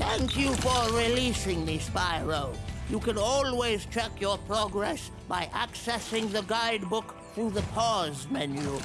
Thank you for releasing me, Spyro. You can always check your progress by accessing the guidebook through the pause menu.